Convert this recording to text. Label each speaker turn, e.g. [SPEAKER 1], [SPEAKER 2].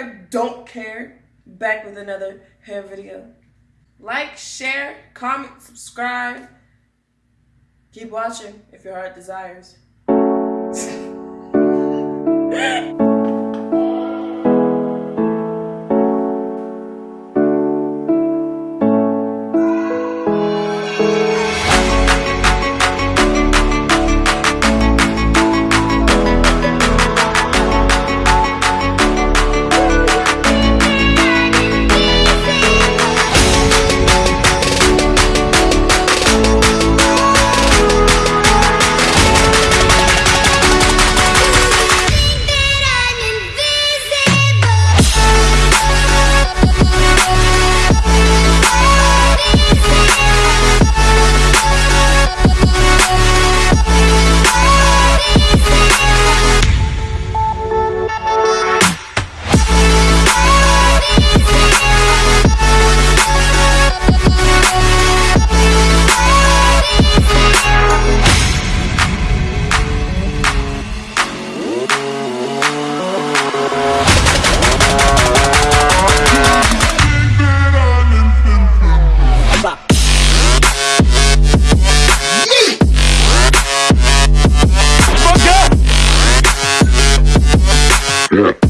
[SPEAKER 1] care, don't care. Back with another hair video. Like, share, comment, subscribe. Keep watching if your heart desires. Yeah.